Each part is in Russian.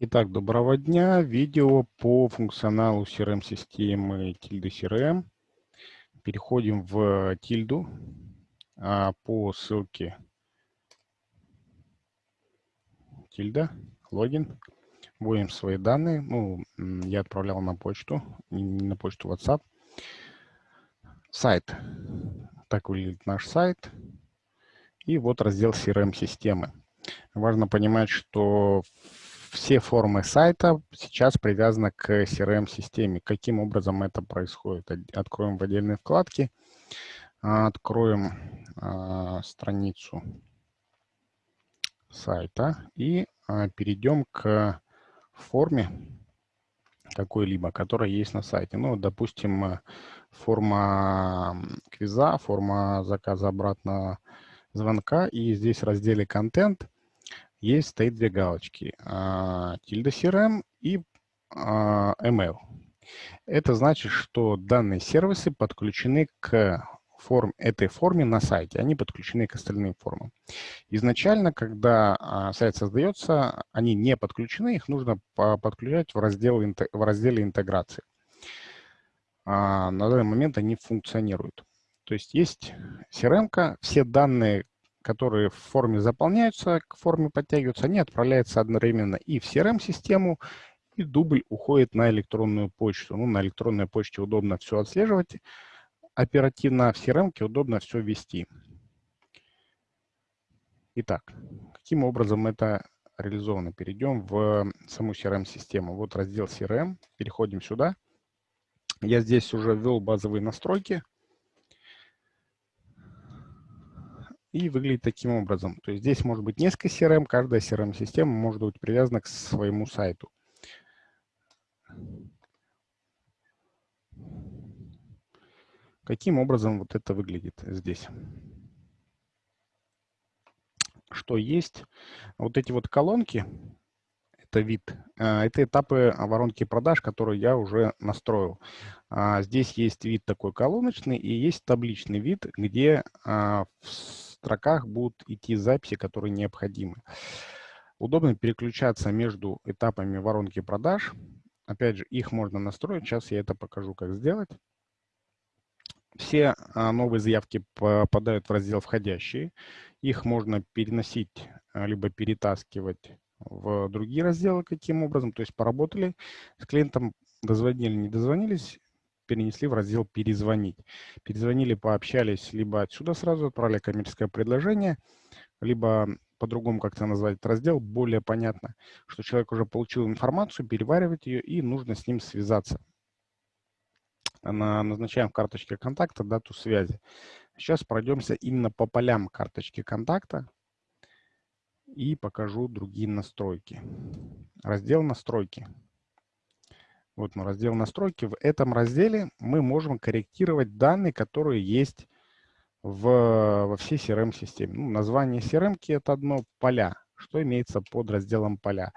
Итак, доброго дня. Видео по функционалу CRM-системы Tilda CRM. Переходим в Тильду а, по ссылке Тильда, логин. Вводим свои данные. Ну, я отправлял на почту, на почту WhatsApp. Сайт. Так выглядит наш сайт. И вот раздел CRM-системы. Важно понимать, что все формы сайта сейчас привязаны к CRM-системе. Каким образом это происходит? Откроем в отдельной вкладке, откроем а, страницу сайта и а, перейдем к форме какой-либо, которая есть на сайте. Ну, допустим, форма квиза, форма заказа обратного звонка. И здесь в разделе «Контент» есть стоит две галочки. Tilda CRM и а, email. Это значит, что данные сервисы подключены к форм, этой форме на сайте, они подключены к остальным формам. Изначально, когда а, сайт создается, они не подключены, их нужно подключать в, раздел, в разделе интеграции. А, на данный момент они функционируют. То есть есть CRM, все данные, которые в форме заполняются, к форме подтягиваются, они отправляются одновременно и в CRM-систему, и дубль уходит на электронную почту. Ну, на электронной почте удобно все отслеживать оперативно, а в CRM удобно все вести. Итак, каким образом это реализовано? Перейдем в саму CRM-систему. Вот раздел CRM, переходим сюда. Я здесь уже ввел базовые настройки. И выглядит таким образом. То есть здесь может быть несколько CRM, каждая CRM-система может быть привязана к своему сайту. Каким образом вот это выглядит здесь? Что есть? Вот эти вот колонки, это вид, а, это этапы воронки продаж, которые я уже настроил. А, здесь есть вид такой колоночный и есть табличный вид, где а, строках будут идти записи, которые необходимы. Удобно переключаться между этапами воронки продаж. Опять же, их можно настроить. Сейчас я это покажу, как сделать. Все а, новые заявки попадают в раздел «Входящие». Их можно переносить, а, либо перетаскивать в другие разделы. Каким образом? То есть поработали с клиентом, дозвонили, не дозвонились, перенесли в раздел «Перезвонить». Перезвонили, пообщались, либо отсюда сразу отправили коммерческое предложение, либо по-другому как-то назвать этот раздел, более понятно, что человек уже получил информацию, переваривает ее, и нужно с ним связаться. Назначаем в карточке контакта дату связи. Сейчас пройдемся именно по полям карточки контакта и покажу другие настройки. Раздел «Настройки». Вот мы раздел настройки. В этом разделе мы можем корректировать данные, которые есть в, во всей CRM-системе. Ну, название CRM – это одно поля. Что имеется под разделом поля?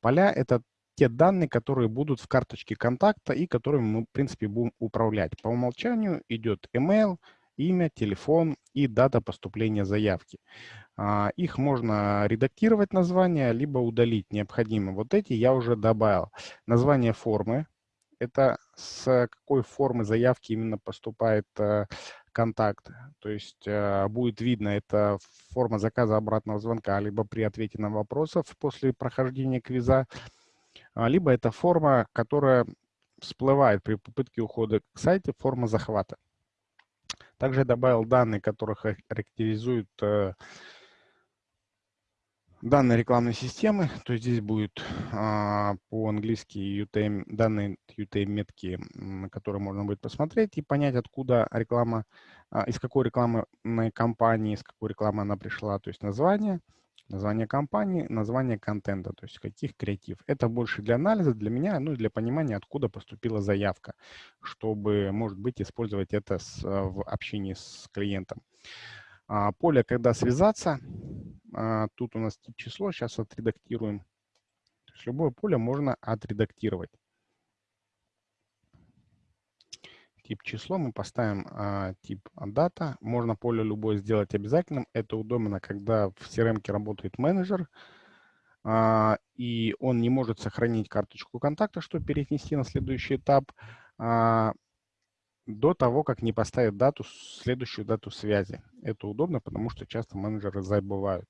Поля – это те данные, которые будут в карточке контакта и которыми мы, в принципе, будем управлять. По умолчанию идет email, имя, телефон и дата поступления заявки. А, их можно редактировать название, либо удалить необходимо. Вот эти я уже добавил. Название формы. Это с какой формы заявки именно поступает э, контакт. То есть э, будет видно, это форма заказа обратного звонка, либо при ответе на вопросов после прохождения квиза, а, либо это форма, которая всплывает при попытке ухода к сайте, форма захвата. Также добавил данные, которые характеризуют э, данные рекламной системы. То есть здесь будет а, по-английски UTM, данные UTM-метки, которые можно будет посмотреть и понять, откуда реклама, а, из какой рекламной кампании, из какой рекламы она пришла. То есть название, название компании, название контента, то есть каких креатив. Это больше для анализа, для меня, ну и для понимания, откуда поступила заявка, чтобы, может быть, использовать это с, в общении с клиентом. А, поле «Когда связаться», а, тут у нас тип число, сейчас отредактируем. То есть любое поле можно отредактировать. Тип число мы поставим а, тип дата. Можно поле любое сделать обязательным. Это удобно, когда в CRM работает менеджер. а, и он не может сохранить карточку контакта, чтобы перенести на следующий этап, а, до того, как не поставит дату, следующую дату связи. Это удобно, потому что часто менеджеры забывают.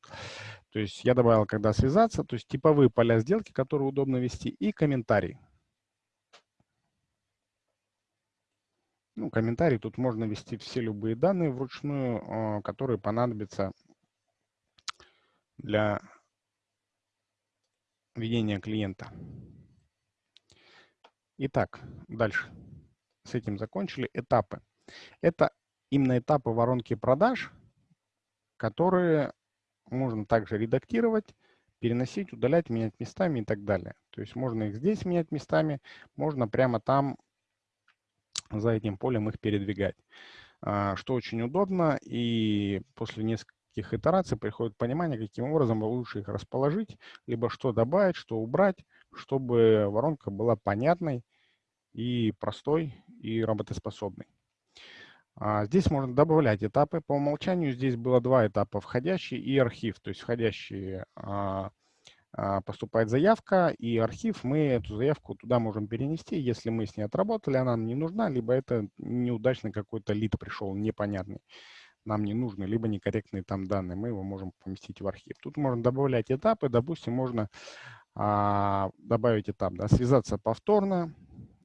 То есть я добавил, когда связаться, то есть типовые поля сделки, которые удобно вести, и комментарий. Ну, комментарий тут можно ввести все любые данные вручную, а, которые понадобятся для ведения клиента. Итак, дальше. С этим закончили. Этапы. Это именно этапы воронки продаж, которые можно также редактировать, переносить, удалять, менять местами и так далее. То есть можно их здесь менять местами, можно прямо там за этим полем их передвигать, а, что очень удобно. И после нескольких итераций приходит понимание, каким образом лучше их расположить, либо что добавить, что убрать, чтобы воронка была понятной и простой, и работоспособной. А, здесь можно добавлять этапы. По умолчанию здесь было два этапа, входящий и архив. То есть входящий а, а, поступает заявка, и архив, мы эту заявку туда можем перенести, если мы с ней отработали, она нам не нужна, либо это неудачный какой-то лид пришел, непонятный, нам не нужны, либо некорректные там данные, мы его можем поместить в архив. Тут можно добавлять этапы, допустим, можно а, добавить этап, да, связаться повторно,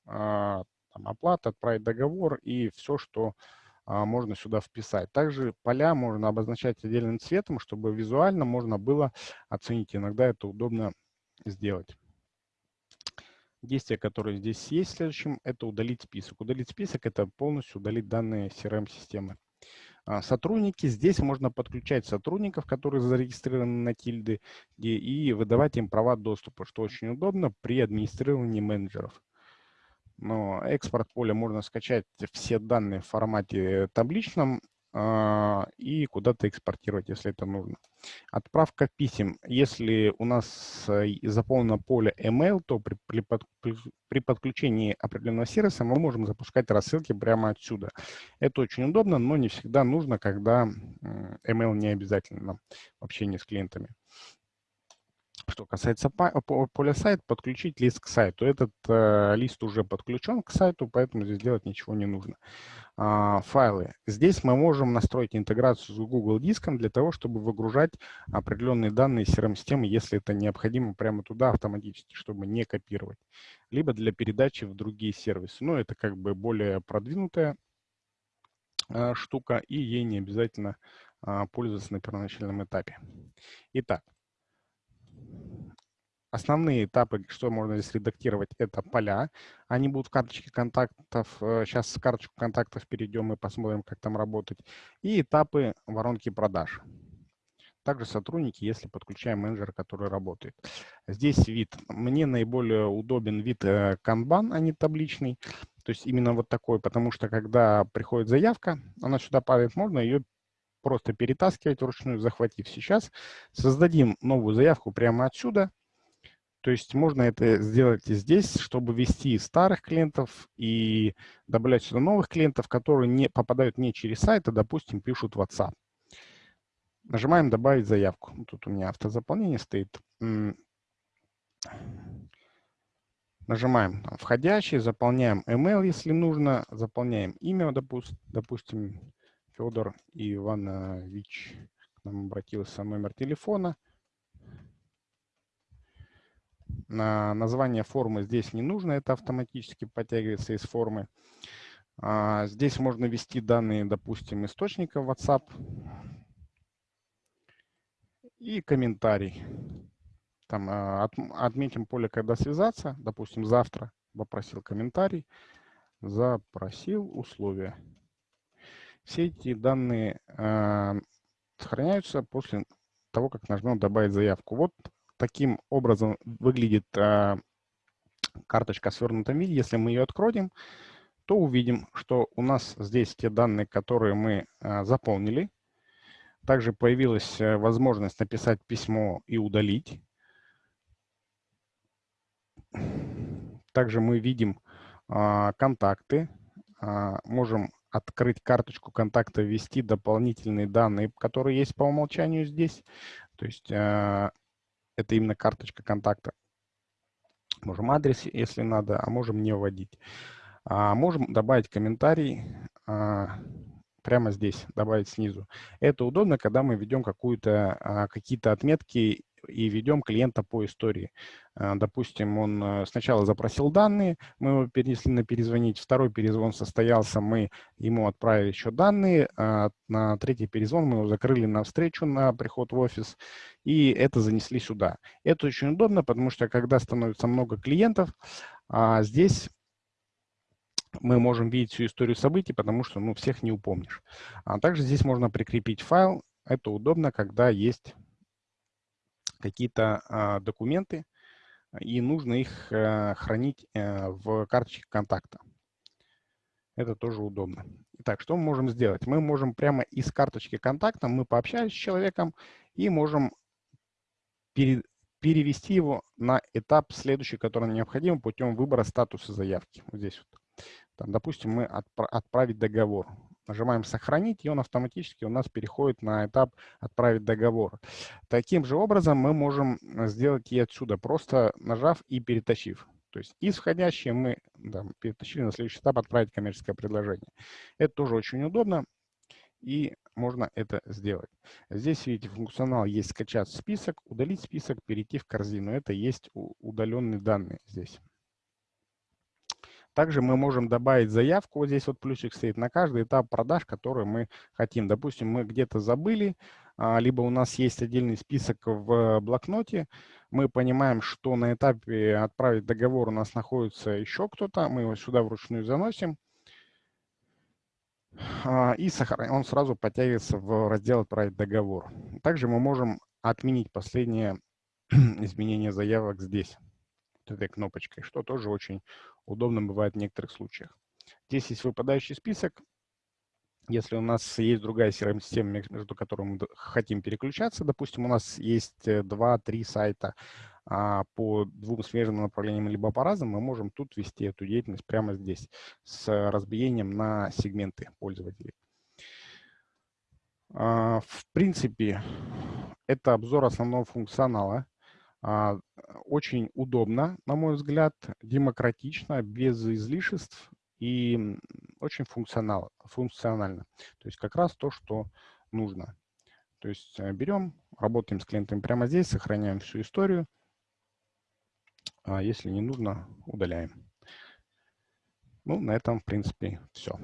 а, там, оплата, отправить договор и все, что а, можно сюда вписать. Также поля можно обозначать отдельным цветом, чтобы визуально можно было оценить. Иногда это удобно сделать. Действие, которое здесь есть следующим, это удалить список. Удалить список – это полностью удалить данные CRM-системы. А, сотрудники. Здесь можно подключать сотрудников, которые зарегистрированы на тильды, и выдавать им права доступа, что очень удобно при администрировании менеджеров. Но экспорт поля можно скачать все данные в формате табличном э, и куда-то экспортировать, если это нужно. Отправка писем. Если у нас э, заполнено поле email, то при, при, при подключении определенного сервиса мы можем запускать рассылки прямо отсюда. Это очень удобно, но не всегда нужно, когда email не обязательно в общении с клиентами. Что касается поля сайт, подключить лист к сайту. Этот э, лист уже подключен к сайту, поэтому здесь делать ничего не нужно. А, файлы. Здесь мы можем настроить интеграцию с Google диском для того, чтобы выгружать определенные данные CRM-системы, если это необходимо, прямо туда автоматически, чтобы не копировать. Либо для передачи в другие сервисы. Но это как бы более продвинутая э, штука, и ей не обязательно э, пользоваться на первоначальном этапе. Итак, Основные этапы, что можно здесь редактировать, это поля. Они будут в карточке контактов. Сейчас э, в карточку контактов перейдем и посмотрим, как там работать. И этапы воронки продаж. Также сотрудники, если подключаем менеджера, который работает. Здесь вид. Мне наиболее удобен вид э, канбан, а не табличный. То есть именно вот такой, потому что когда приходит заявка, она сюда падает, можно ее просто перетаскивать вручную, захватив. Сейчас создадим новую заявку прямо отсюда то есть можно это сделать и здесь, чтобы ввести старых клиентов и добавлять сюда новых клиентов, которые не попадают не через сайт, а, допустим, пишут WhatsApp. Нажимаем «Добавить заявку». Тут у меня автозаполнение стоит. Нажимаем там, «Входящий», заполняем email, если нужно, заполняем имя, допустим Федор Иванович. К нам обратился номер телефона – Название формы здесь не нужно, это автоматически подтягивается из формы. А, здесь можно ввести данные, допустим, источника WhatsApp и комментарий. Там а, отметим поле, когда связаться, допустим, завтра попросил комментарий, запросил условия. Все эти данные а, сохраняются после того, как нажмем «Добавить заявку». Вот таким образом выглядит а, карточка в свернутом виде. Если мы ее откроем, то увидим, что у нас здесь те данные, которые мы а, заполнили. Также появилась а, возможность написать письмо и удалить. Также мы видим а, контакты. А, можем открыть карточку контакта, ввести дополнительные данные, которые есть по умолчанию здесь. То есть а, Это именно карточка контакта. Можем адрес, если надо, а можем не вводить. А можем добавить комментарий а, прямо здесь, добавить снизу. Это удобно, когда мы ведем а, какие-то отметки и ведем клиента по истории. А, допустим, он э, сначала запросил данные, мы его перенесли на перезвонить, второй перезвон состоялся, мы ему отправили еще данные, а на третий перезвон мы его закрыли на встречу, на приход в офис, и это занесли сюда. Это очень удобно, потому что когда становится много клиентов, здесь мы можем видеть всю историю событий, потому что ну, всех не упомнишь. А также здесь можно прикрепить файл. Это удобно, когда есть какие-то а, документы, и нужно их а, хранить а, в карточке контакта. Это тоже удобно. Итак, что мы можем сделать? Мы можем прямо из карточки контакта, мы пообщались с человеком и можем пере, перевести его на этап следующий, который необходим путем выбора статуса заявки. Вот здесь вот. Там, допустим, мы отправить договор. Нажимаем «Сохранить», и он автоматически у нас переходит на этап «Отправить договор». Таким же образом мы можем сделать и отсюда, просто нажав и перетащив. То есть из мы да, перетащили на следующий этап «Отправить коммерческое предложение». Это тоже очень удобно, и можно это сделать. Здесь, видите, функционал есть «Скачать список», «Удалить список», «Перейти в корзину». Это есть удаленные данные здесь. Также мы можем добавить заявку, вот здесь вот плюсик стоит, на каждый этап продаж, который мы хотим. Допустим, мы где-то забыли, а, либо у нас есть отдельный список в блокноте, мы понимаем, что на этапе отправить договор у нас находится еще кто-то, мы его сюда вручную заносим, а, и он сразу подтягивается в раздел «Отправить договор». Также мы можем отменить последнее изменение заявок здесь этой кнопочкой, что тоже очень удобно бывает в некоторых случаях. Здесь есть выпадающий список. Если у нас есть другая CRM-система, между которыми мы хотим переключаться, допустим, у нас есть 2-3 э, сайта а, по двум смежным направлениям, либо по разным, мы можем тут вести эту деятельность прямо здесь с разбиением на сегменты пользователей. А, в принципе, это обзор основного функционала. А, очень удобно, на мой взгляд, демократично, без излишеств и очень функционал, функционально. То есть как раз то, что нужно. То есть э, берем, работаем с клиентами прямо здесь, сохраняем всю историю. А если не нужно, удаляем. Ну, на этом, в принципе, все.